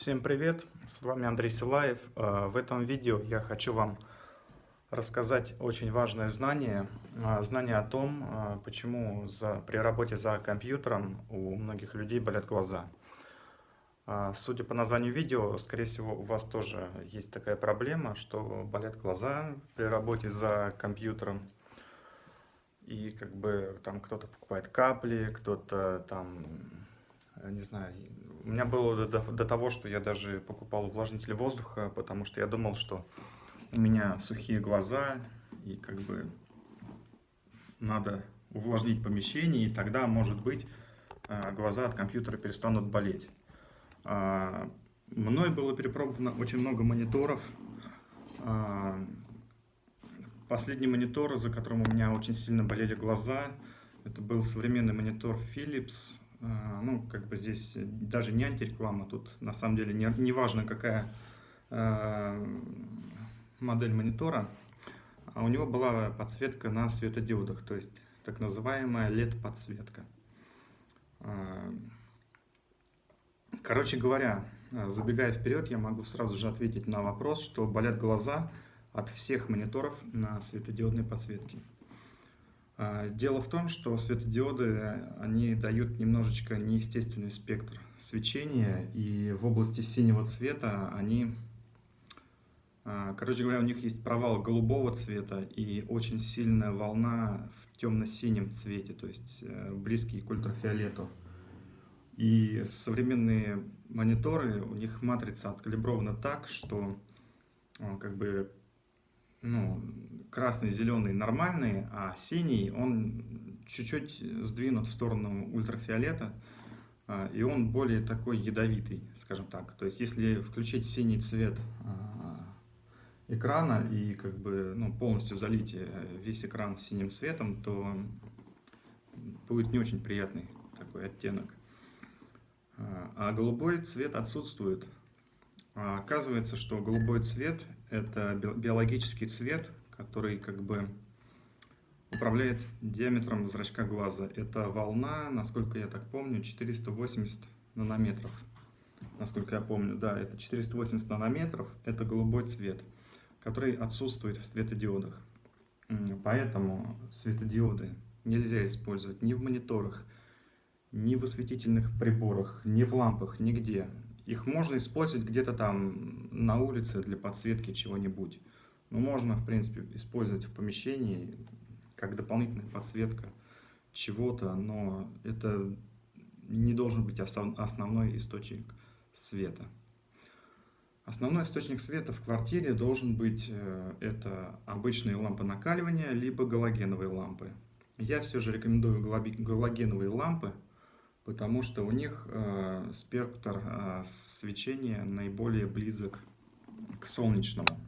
Всем привет, с вами Андрей Силаев. Э, в этом видео я хочу вам рассказать очень важное знание, э, знание о том, э, почему за, при работе за компьютером у многих людей болят глаза. Судя по названию видео, скорее всего, у вас тоже есть такая проблема, что болят глаза при работе за компьютером. И как бы там кто-то покупает капли, кто-то там не знаю, у меня было до, до того, что я даже покупал увлажнитель воздуха, потому что я думал, что у меня сухие глаза, и как бы надо увлажнить помещение, и тогда, может быть, э, глаза от компьютера перестанут болеть. А, мной было перепробовано очень много мониторов. А, последний монитор, за которым у меня очень сильно болели глаза, это был современный монитор Philips ну, как бы здесь даже не антиреклама, тут на самом деле не, не важно, какая э, модель монитора, а у него была подсветка на светодиодах, то есть так называемая LED-подсветка. Э, короче говоря, забегая вперед, я могу сразу же ответить на вопрос, что болят глаза от всех мониторов на светодиодной подсветке. А, дело в том, что светодиоды, они дают немножечко неестественный спектр свечения, и в области синего цвета они, а, короче говоря, у них есть провал голубого цвета и очень сильная волна в темно-синем цвете, то есть э, близкий к ультрафиолету. И современные мониторы, у них матрица откалибрована так, что э, как бы ну, красный, зеленый нормальный, а синий, он чуть-чуть сдвинут в сторону ультрафиолета, а, и он более такой ядовитый, скажем так. То есть, если включить синий цвет а, экрана и как бы ну, полностью залить э, весь экран синим цветом, то будет не очень приятный такой оттенок. А, а голубой цвет отсутствует. Оказывается, что голубой цвет – это биологический цвет, который как бы управляет диаметром зрачка глаза. Это волна, насколько я так помню, 480 нанометров. Насколько я помню, да, это 480 нанометров, это голубой цвет, который отсутствует в светодиодах. Поэтому светодиоды нельзя использовать ни в мониторах, ни в осветительных приборах, ни в лампах, нигде. Их можно использовать где-то там на улице для подсветки чего-нибудь. Ну, можно, в принципе, использовать в помещении как дополнительная подсветка чего-то, но это не должен быть основной источник света. Основной источник света в квартире должен быть э, это обычные лампы накаливания, либо галогеновые лампы. Я все же рекомендую галогеновые лампы, потому что у них э, спектр э, свечения наиболее близок к солнечному.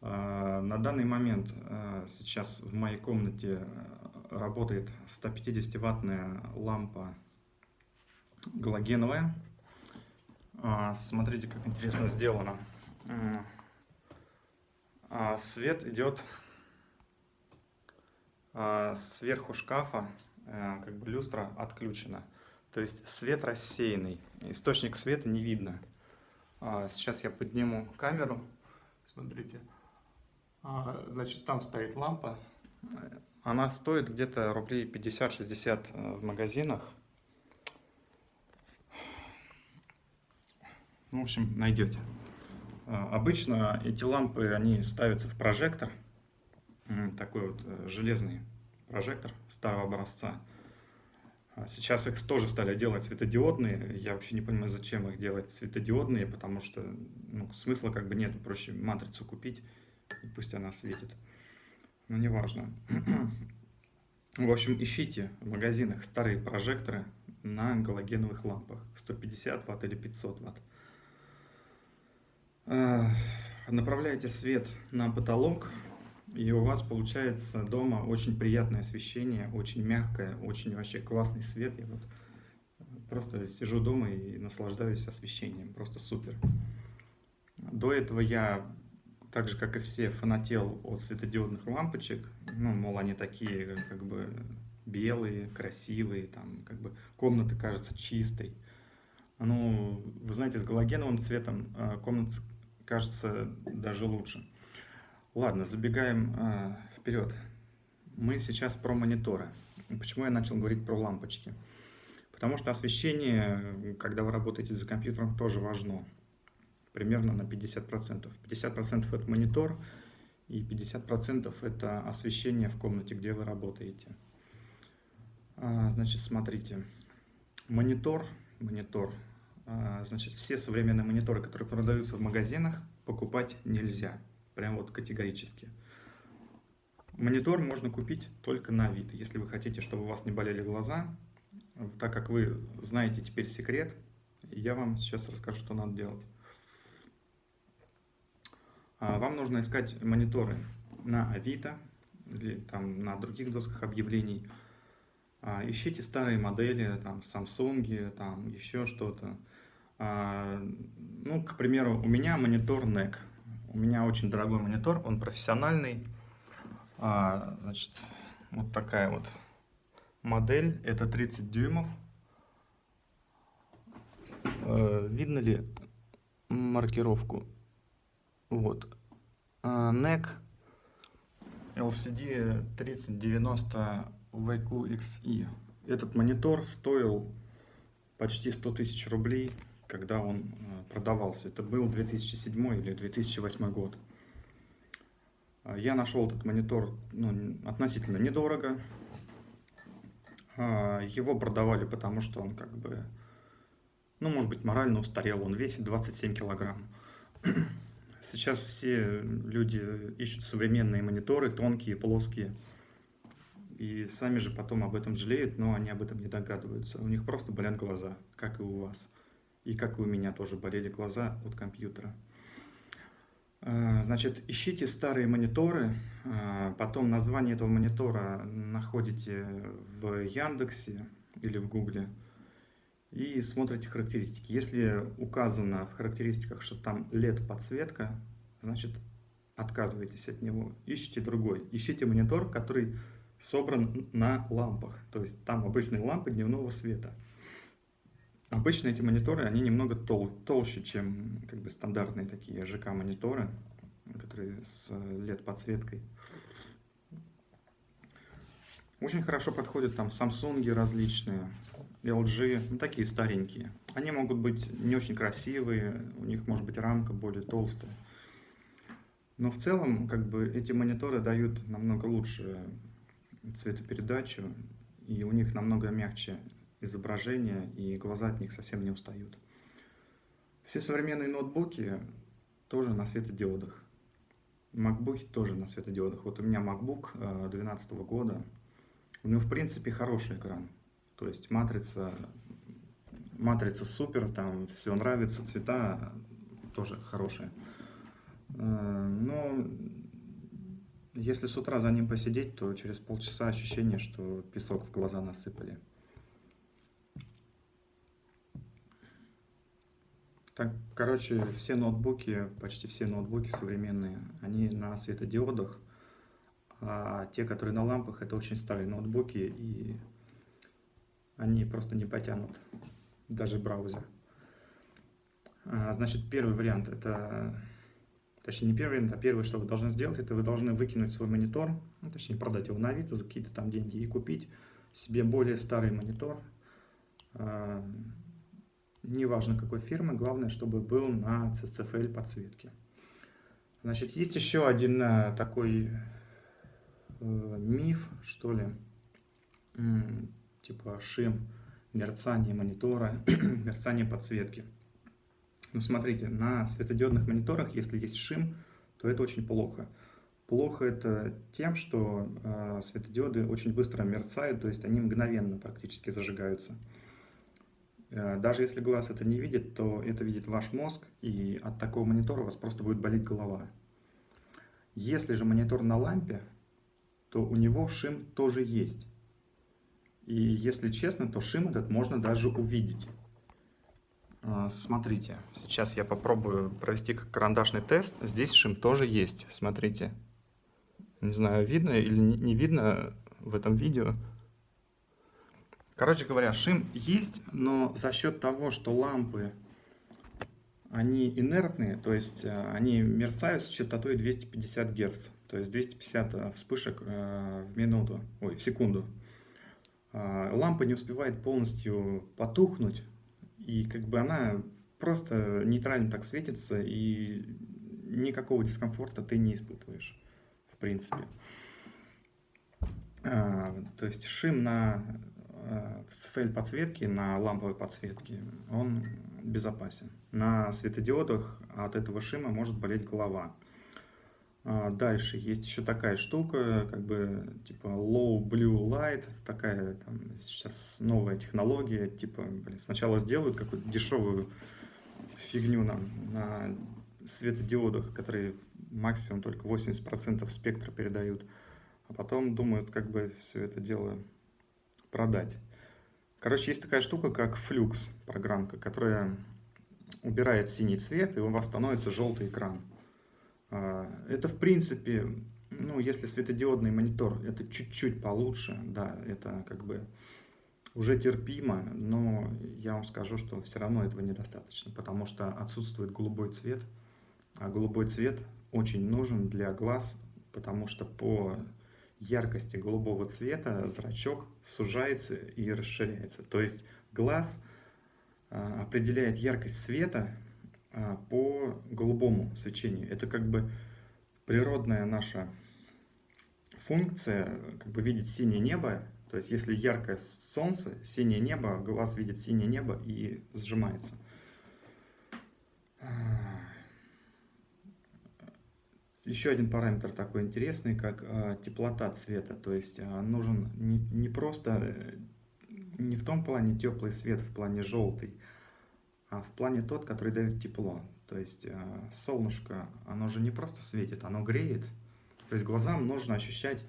А, на данный момент а, сейчас в моей комнате работает 150-ваттная лампа галогеновая. А, смотрите, как интересно сделано. Свет идет сверху шкафа, как бы люстра отключена. То есть свет рассеянный, источник света не видно. Сейчас я подниму камеру. Смотрите. А, значит, там стоит лампа. Она стоит где-то рублей 50-60 э, в магазинах. Ну, в общем, найдете. А, обычно эти лампы, они ставятся в прожектор. Такой вот э, железный прожектор старого образца. А сейчас их тоже стали делать светодиодные. Я вообще не понимаю, зачем их делать светодиодные, потому что ну, смысла как бы нет. Проще матрицу купить и пусть она светит. Но неважно. В общем, ищите в магазинах старые прожекторы на галогеновых лампах. 150 ватт или 500 ватт. А, направляете свет на потолок, и у вас получается дома очень приятное освещение, очень мягкое, очень вообще классный свет. Я вот просто сижу дома и наслаждаюсь освещением, просто супер. До этого я так же, как и все, фанател от светодиодных лампочек. Ну, мол, они такие, как бы, белые, красивые, там, как бы, комната кажется чистой. Ну, вы знаете, с галогеновым цветом э, комната кажется даже лучше. Ладно, забегаем э, вперед. Мы сейчас про мониторы. Почему я начал говорить про лампочки? Потому что освещение, когда вы работаете за компьютером, тоже важно. Примерно на 50%. 50% это монитор, и 50% это освещение в комнате, где вы работаете. А, значит, смотрите. Монитор, монитор. А, значит, все современные мониторы, которые продаются в магазинах, покупать нельзя. Прям вот категорически. Монитор можно купить только на вид. Если вы хотите, чтобы у вас не болели глаза, так как вы знаете теперь секрет, я вам сейчас расскажу, что надо делать. А, вам нужно искать мониторы на Авито или там на других досках объявлений. А, ищите старые модели, там Samsung, там еще что-то. А, ну, к примеру, у меня монитор NEC. У меня очень дорогой монитор, он профессиональный. Значит, вот такая вот модель, это 30 дюймов. Э, видно ли маркировку? Вот. NEC LCD 3090 VQXE. Этот монитор стоил почти 100 тысяч рублей, когда он э, продавался. Это был 2007 или 2008 год. А, я нашел этот монитор ну, относительно недорого. А, его продавали, потому что он как бы, ну, может быть, морально устарел. Он весит 27 килограмм. Сейчас все люди ищут современные мониторы, тонкие, плоские. И сами же потом об этом жалеют, но они об этом не догадываются. У них просто болят глаза, как и у вас. И как у меня тоже болели глаза от компьютера. А, значит, ищите старые мониторы, а, потом название этого монитора находите в Яндексе или в Гугле и смотрите характеристики. Если указано в характеристиках, что там LED-подсветка, значит отказывайтесь от него, ищите другой. Ищите монитор, который собран на лампах, то есть там обычные лампы дневного света. Обычно эти мониторы, они немного тол толще, чем как бы стандартные такие ЖК-мониторы, которые с LED-подсветкой. Очень хорошо подходят там Samsung различные, LG, ну, такие старенькие. Они могут быть не очень красивые, у них может быть рамка более толстая. Но в целом, как бы, эти мониторы дают намного лучше цветопередачу, и у них намного мягче изображение, и глаза от них совсем не устают. Все современные ноутбуки тоже на светодиодах. MacBook тоже на светодиодах. Вот у меня MacBook 2012 э, года. У него, в принципе, хороший экран. То есть матрица, матрица супер, там все нравится, цвета тоже хорошие. Э, но если с утра за ним посидеть, то через полчаса ощущение, что песок в глаза насыпали. Так, короче, все ноутбуки, почти все ноутбуки современные, они на светодиодах, а те, которые на лампах, это очень старые ноутбуки, и они просто не потянут даже браузер. А, значит, первый вариант, это, точнее не первый вариант, а первое, что вы должны сделать, это вы должны выкинуть свой монитор, ну, точнее продать его на Авито за какие-то там деньги и купить себе более старый монитор, а, неважно какой фирмы, главное, чтобы был на CCFL подсветке. Значит, есть еще один э, такой э, миф, что ли, типа шим, мерцание монитора, мерцание подсветки. Ну, смотрите, на светодиодных мониторах, если есть шим, то это очень плохо. Плохо это тем, что э, светодиоды очень быстро мерцают, то есть они мгновенно практически зажигаются. Э, даже если глаз это не видит, то это видит ваш мозг, и от такого монитора у вас просто будет болеть голова. Если же монитор на лампе, то у него шим тоже есть. И если честно, то шим этот можно даже увидеть. А, смотрите, сейчас я попробую провести как карандашный тест. Здесь шим тоже есть, смотрите. Не знаю, видно или не видно в этом видео. Короче говоря, шим есть, но за счет того, что лампы, они инертные, то есть э, они мерцают с частотой 250 Гц, то есть 250 э, вспышек э, в минуту, ой, в секунду. А, лампа не успевает полностью потухнуть, и как бы она просто нейтрально так светится, и никакого дискомфорта ты не испытываешь, в принципе. А, то есть шим на CFL а, подсветки, на ламповой подсветке, он безопасен. На светодиодах от этого шима может болеть голова. А, дальше есть еще такая штука, как бы типа low blue light, такая там, сейчас новая технология, типа блин, сначала сделают какую-то дешевую фигню нам на светодиодах, которые максимум только 80% спектра передают, а потом думают, как бы все это дело продать. Короче, есть такая штука, как Flux программка, которая убирает синий цвет, и у вас становится желтый экран. А, это, в принципе, ну, если светодиодный монитор, это чуть-чуть получше, да, это как бы уже терпимо, но я вам скажу, что все равно этого недостаточно, потому что отсутствует голубой цвет, а голубой цвет очень нужен для глаз, потому что по яркости голубого цвета зрачок сужается и расширяется. То есть глаз а, определяет яркость света а, по голубому свечению. Это как бы природная наша функция, как бы видеть синее небо. То есть если яркое солнце, синее небо, глаз видит синее небо и сжимается. А, еще один параметр такой интересный, как э, теплота цвета. То есть э, нужен не, не просто, э, не в том плане теплый свет, в плане желтый, а в плане тот, который дает тепло. То есть э, солнышко, оно же не просто светит, оно греет. То есть глазам нужно ощущать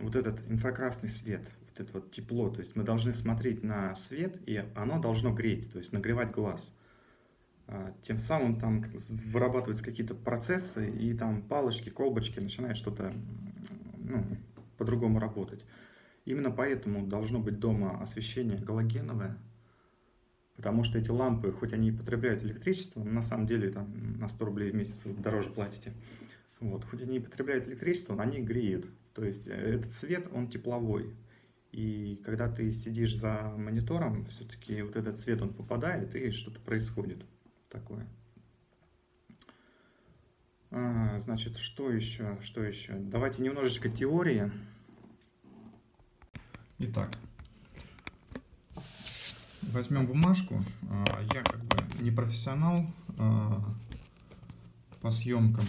вот этот инфракрасный свет, вот это вот тепло. То есть мы должны смотреть на свет, и оно должно греть, то есть нагревать глаз. А, тем самым там вырабатываются какие-то процессы, и там палочки, колбочки начинают что-то ну, по-другому работать. Именно поэтому должно быть дома освещение галогеновое, Потому что эти лампы, хоть они и потребляют электричество, на самом деле там на 100 рублей в месяц дороже платите. Вот, хоть они и потребляют электричество, они греют. То есть э, этот свет, он тепловой. И когда ты сидишь за монитором, все-таки вот этот свет, он попадает, и что-то происходит такое. А, значит, что еще? Что еще? Давайте немножечко теории. Итак, возьмем бумажку. А, я как бы не профессионал а, по съемкам.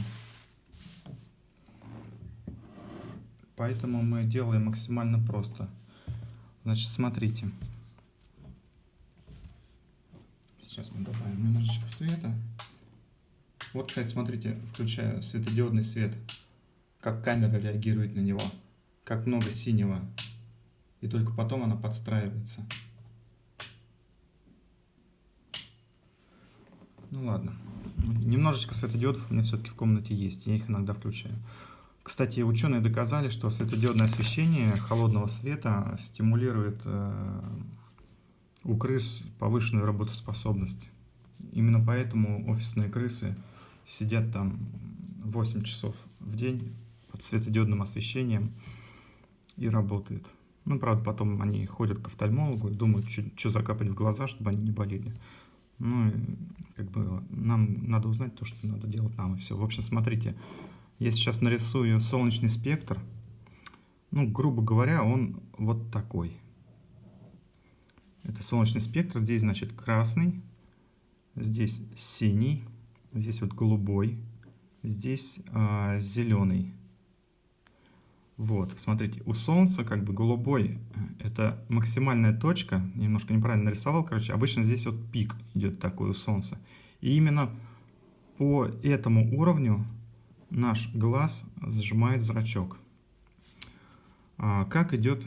Поэтому мы делаем максимально просто. Значит, смотрите. Сейчас мы добавим немножечко света. Вот, кстати, смотрите, включаю светодиодный свет. Как камера реагирует на него. Как много синего. И только потом она подстраивается. Ну ладно. Немножечко светодиодов у меня все-таки в комнате есть, я их иногда включаю. Кстати, ученые доказали, что светодиодное освещение холодного света стимулирует э, у крыс повышенную работоспособность. Именно поэтому офисные крысы сидят там 8 часов в день под светодиодным освещением и работают. Ну, правда, потом они ходят к офтальмологу и думают, что закапать в глаза, чтобы они не болели. Ну, как бы нам надо узнать то, что надо делать нам, и все. В общем, смотрите, я сейчас нарисую солнечный спектр. Ну, грубо говоря, он вот такой. Это солнечный спектр. Здесь, значит, красный, здесь синий, здесь вот голубой, здесь а, зеленый. Вот, смотрите, у Солнца как бы голубой, э, это максимальная точка, немножко неправильно нарисовал, короче, обычно здесь вот пик идет такой у Солнца. И именно по этому уровню наш глаз зажимает зрачок. А, как идет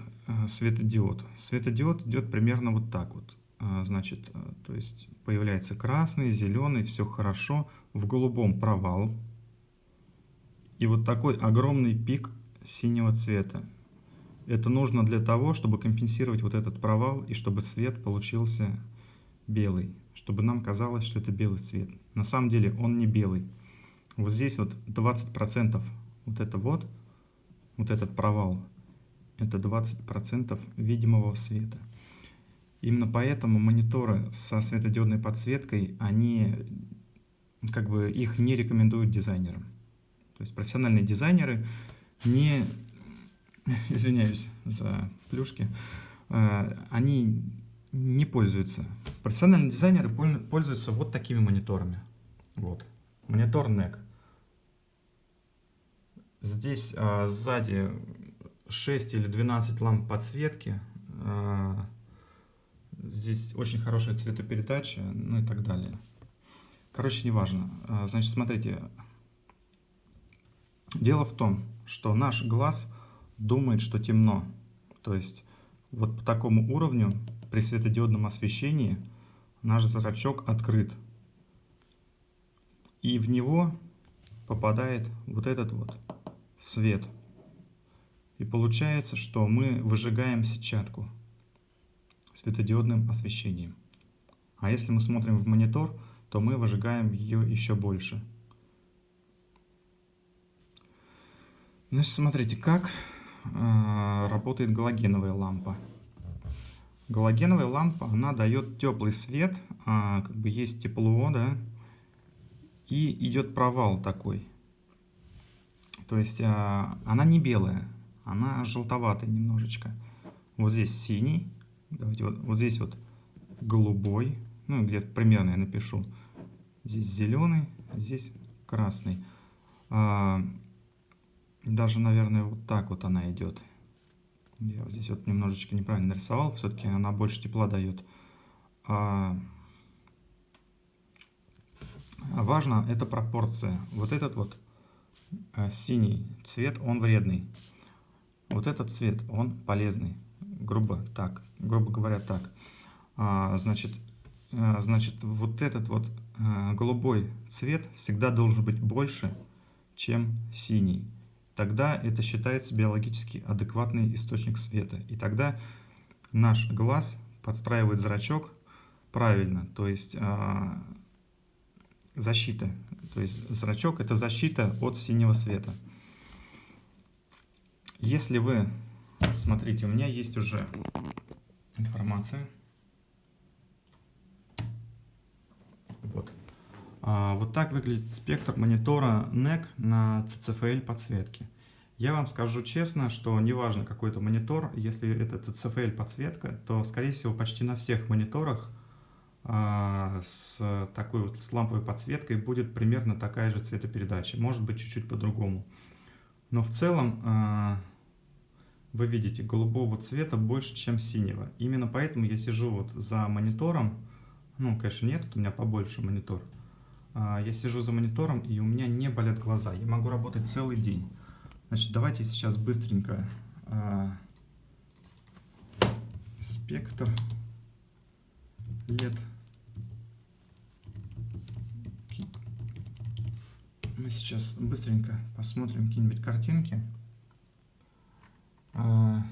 светодиод? Светодиод идет примерно вот так вот. А, значит, а, то есть появляется красный, зеленый, все хорошо, в голубом провал. И вот такой огромный пик синего цвета. Это нужно для того, чтобы компенсировать вот этот провал и чтобы цвет получился белый. Чтобы нам казалось, что это белый цвет. На самом деле он не белый. Вот здесь вот 20% вот это вот, вот этот провал, это 20% видимого света. Именно поэтому мониторы со светодиодной подсветкой, они как бы их не рекомендуют дизайнерам. То есть профессиональные дизайнеры не, извиняюсь за плюшки, э, они не пользуются. Профессиональные дизайнеры пользуются вот такими мониторами. Вот. Монитор NEC. Здесь а, сзади 6 или 12 ламп подсветки. А, здесь очень хорошая цветопередача, ну и так далее. Короче, неважно. А, значит, смотрите. Дело в том, что наш глаз думает, что темно. То есть вот по такому уровню при светодиодном освещении наш зрачок открыт. И в него попадает вот этот вот свет. И получается, что мы выжигаем сетчатку светодиодным освещением. А если мы смотрим в монитор, то мы выжигаем ее еще больше. Значит, смотрите, как э, работает галогеновая лампа. Галогеновая лампа, она дает теплый свет, э, как бы есть тепло, да, и идет провал такой. То есть э, она не белая, она желтоватая немножечко. Вот здесь синий, давайте вот, вот здесь вот голубой, ну где-то примерно я напишу. Здесь зеленый, здесь красный. А, даже, наверное, вот так вот она идет. Я здесь вот немножечко неправильно нарисовал, все-таки она больше тепла дает. А, важно это пропорция. Вот этот вот а, синий цвет, он вредный. Вот этот цвет, он полезный. Грубо так, грубо говоря так. А, значит, а, значит, вот этот вот а, голубой цвет всегда должен быть больше, чем синий. Тогда это считается биологически адекватный источник света. И тогда наш глаз подстраивает зрачок правильно, то есть защита. То есть зрачок это защита от синего света. Если вы, смотрите, у меня есть уже информация. Вот. А, вот так выглядит спектр монитора NEC на CCFL подсветке. Я вам скажу честно, что неважно какой это монитор, если это CCFL подсветка, то скорее всего почти на всех мониторах а, с такой вот с ламповой подсветкой будет примерно такая же цветопередача, может быть чуть-чуть по-другому. Но в целом а, вы видите голубого цвета больше, чем синего. Именно поэтому я сижу вот за монитором, ну, конечно, нет, у меня побольше монитор. А, я сижу за монитором, и у меня не болят глаза. Я могу работать целый день. Значит, давайте сейчас быстренько спектр лет мы сейчас быстренько посмотрим какие-нибудь картинки. А,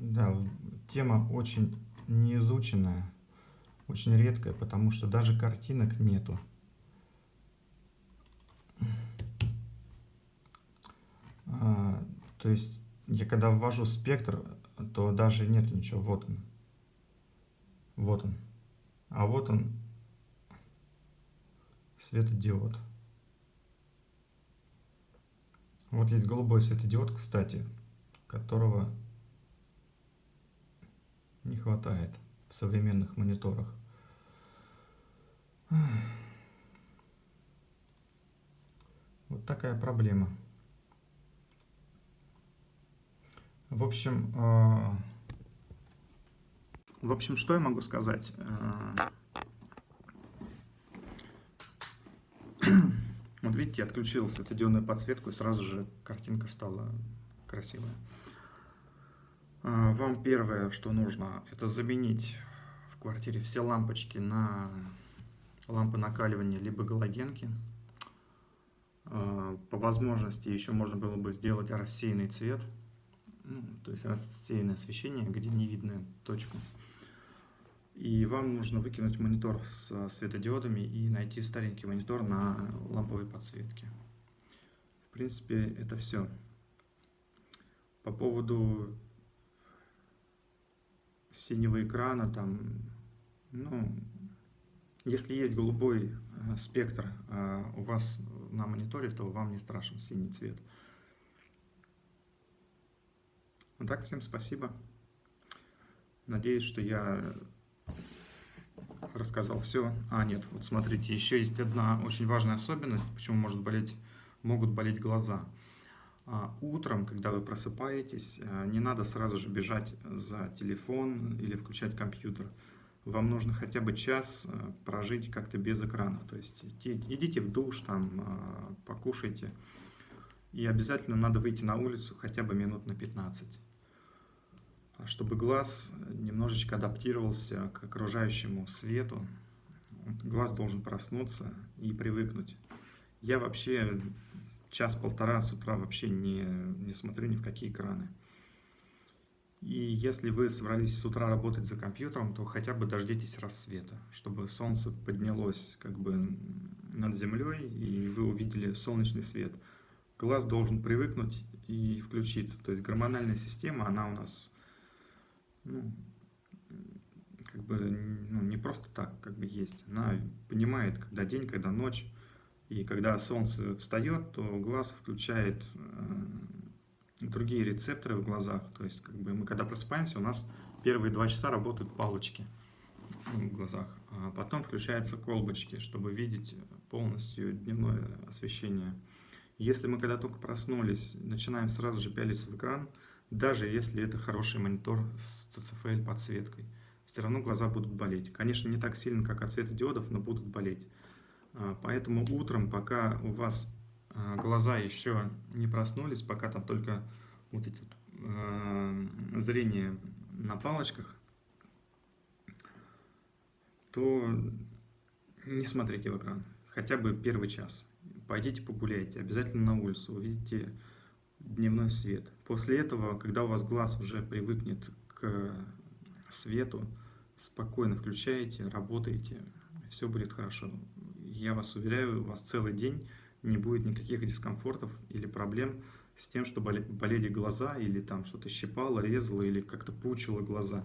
да, тема очень неизученная, очень редкая, потому что даже картинок нету. А, то есть я когда ввожу спектр, то даже нет ничего. Вот он. Вот он. А вот он светодиод. Вот есть голубой светодиод, кстати, которого не хватает в современных мониторах. Вот такая проблема. В общем, э, в общем, что я могу сказать? Видите, я отключил светодиодную подсветку, и сразу же картинка стала красивая. А, вам первое, что нужно, это заменить в квартире все лампочки на лампы накаливания, либо галогенки. А, по возможности еще можно было бы сделать рассеянный цвет. ну, то есть рассеянное освещение, где не видно точку. И вам нужно выкинуть монитор с светодиодами и найти старенький монитор на ламповой подсветке. В принципе, это все. По поводу синего экрана, там, ну, если есть голубой э, спектр э, у вас на мониторе, то вам не страшен синий цвет. Ну так, всем спасибо. Надеюсь, что я рассказал все. А, нет, вот смотрите, еще есть одна очень важная особенность, почему может болеть, могут болеть глаза. А, утром, когда вы просыпаетесь, а, не надо сразу же бежать за телефон или включать компьютер. Вам нужно хотя бы час а, прожить как-то без экранов. То есть идите в душ, там, покушайте. И обязательно надо выйти на улицу хотя бы минут на 15 чтобы глаз немножечко адаптировался к окружающему свету. Глаз должен проснуться и привыкнуть. Я вообще час-полтора с утра вообще не, не смотрю ни в какие экраны. И если вы собрались с утра работать за компьютером, то хотя бы дождитесь рассвета, чтобы солнце поднялось как бы над землей, и вы увидели солнечный свет. Глаз должен привыкнуть и включиться. То есть гормональная система, она у нас ну, как бы ну, не просто так как бы есть. Она понимает, когда день, когда ночь. И когда солнце встает, то глаз включает э, другие рецепторы в глазах. То есть, как бы мы когда просыпаемся, у нас первые два часа работают палочки в глазах, а потом включаются колбочки, чтобы видеть полностью дневное освещение. Если мы когда только проснулись, начинаем сразу же пялиться в экран, даже если это хороший монитор с CCFL подсветкой. Все равно глаза будут болеть. Конечно, не так сильно, как от светодиодов, но будут болеть. А, поэтому утром, пока у вас а, глаза еще не проснулись, пока там только вот эти э, зрение на палочках, то не смотрите в экран. Хотя бы первый час. Пойдите погуляйте, обязательно на улицу, увидите дневной свет. После этого, когда у вас глаз уже привыкнет к свету, спокойно включаете, работаете, все будет хорошо. Я вас уверяю, у вас целый день не будет никаких дискомфортов или проблем с тем, что болели глаза, или там что-то щипало, резало, или как-то пучило глаза.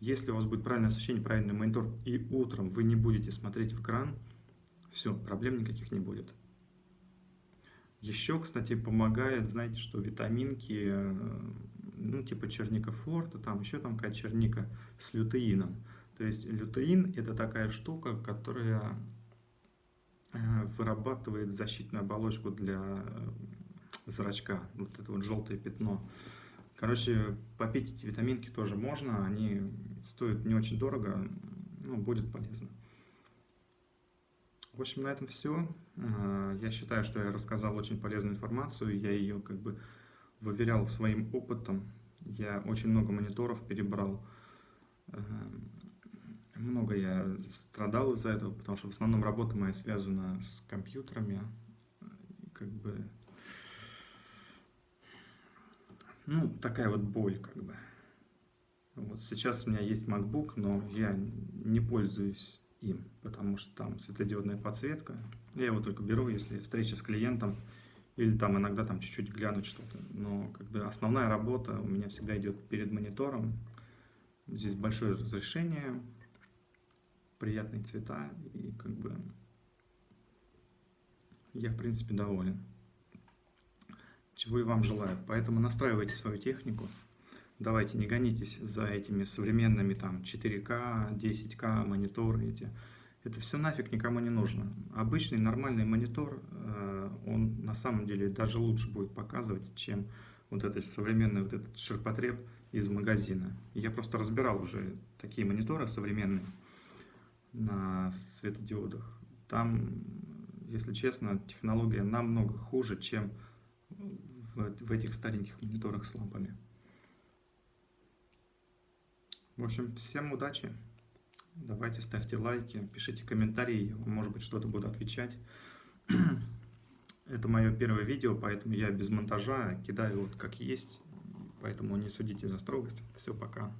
Если у вас будет правильное освещение, правильный монитор, и утром вы не будете смотреть в экран, все, проблем никаких не будет. Еще, кстати, помогает, знаете, что витаминки, э, ну, типа черника форта, там еще там какая черника с лютеином. То есть лютеин – это такая штука, которая э, вырабатывает защитную оболочку для э, зрачка, вот это вот желтое пятно. Короче, попить эти витаминки тоже можно, они стоят не очень дорого, ну, будет полезно. В общем, на этом все. А, я считаю, что я рассказал очень полезную информацию, я ее как бы выверял своим опытом. Я очень много мониторов перебрал. А, много я страдал из-за этого, потому что в основном работа моя связана с компьютерами. Как бы... Ну, такая вот боль, как бы. Вот сейчас у меня есть MacBook, но я не пользуюсь им, потому что там светодиодная подсветка. Я его только беру, если встреча с клиентом, или там иногда там чуть-чуть глянуть что-то. Но как бы основная работа у меня всегда идет перед монитором. Здесь большое разрешение, приятные цвета, и как бы я в принципе доволен. Чего и вам желаю. Поэтому настраивайте свою технику. Давайте не гонитесь за этими современными там 4К, 10К мониторы эти. Это все нафиг никому не нужно. Обычный нормальный монитор, э, он на самом деле даже лучше будет показывать, чем вот этот современный вот этот ширпотреб из магазина. Я просто разбирал уже такие мониторы современные на светодиодах. Там, если честно, технология намного хуже, чем в, в этих стареньких мониторах с лампами. В общем, всем удачи. Давайте ставьте лайки, пишите комментарии, может быть, что-то буду отвечать. Это мое первое видео, поэтому я без монтажа кидаю вот как есть. Поэтому не судите за строгость. Все, пока.